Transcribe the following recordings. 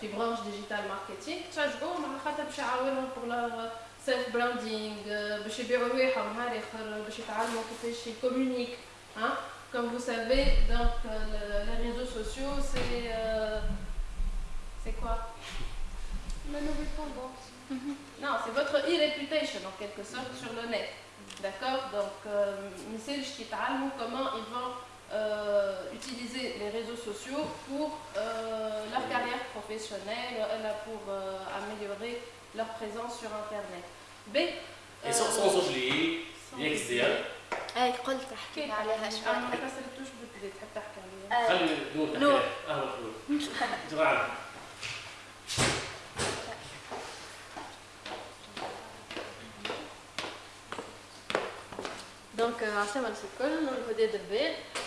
في برانش ديجيتال ماركتينغ تشجعوهم على خاطر باش يعاونهم بور لور سيلف براندينغ باش يبيعوا رواحهم نهار اخر باش يتعلموا كيفاش يكومونيك ها Comme vous savez, donc euh, les réseaux sociaux, c'est euh, c'est quoi La nouvelle tendance. Non, c'est votre e-reputation en quelque sorte sur le net. D'accord Donc, message qui comment ils vont euh, utiliser les réseaux sociaux pour euh, leur carrière professionnelle, pour euh, améliorer leur présence sur Internet. B. Et sans, sans oublier l'XDL. اي قلت احكي عليها شوي انا ما كسرتوش بدي تحب تحكي عليها خلي نور تحكي نور. اهلا نور جماعه دونك عسلامة الناس الكل نور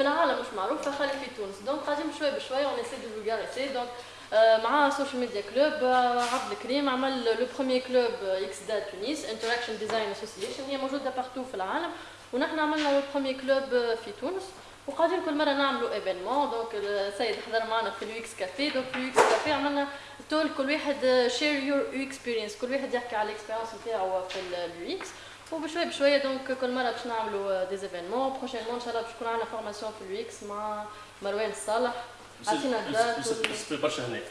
في العالم مش معروفه خلي في تونس. دونك قاعدين بشوي بشوي اون اسي دو دونك مع السوشيال ميديا كلوب عبد الكريم عمل لو بروميي كلوب إكس دا تونس انتراكشن ديزاين اسوسيشن هي موجودة بارتو في العالم. ونحن عملنا لو بروميي كلوب في تونس. وقاعدين كل مرة نعملوا ايفينمون دونك السيد حضر معنا في اليو إكس كافي دونك في اليو إكس كافي عملنا تول كل واحد شير يور اكسبيرينس كل واحد يحكي على الاكسبيرينس نتاعو في اليو إكس وبشوي بشويه دونك كل مره باش نعملوا دي ايفينمون بروشينمون ان شاء الله باش يكون عندنا فورماسيون في اليو اكس مع مروان الصالح عطينا الدات في برشا هناك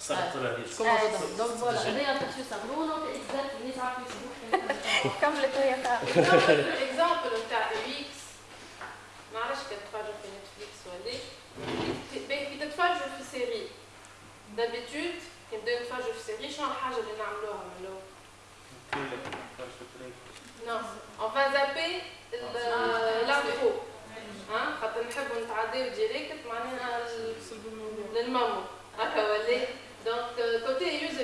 صارت ترى هي شكون موجود دونك فوالا هذايا تحسوا صغرون اكس دات الناس عارفين يسموك كملت وهي الاكزامبل نتاع اليو اكس ما عرفتش كتتفرجوا في نتفليكس ولا كي تتفرجوا في سيري دابيتود كي نبداو نتفرجوا في سيري شنو الحاجه اللي نعملوها من الاول الحبيب ديالي كتمرني للماما هكا ولي دونك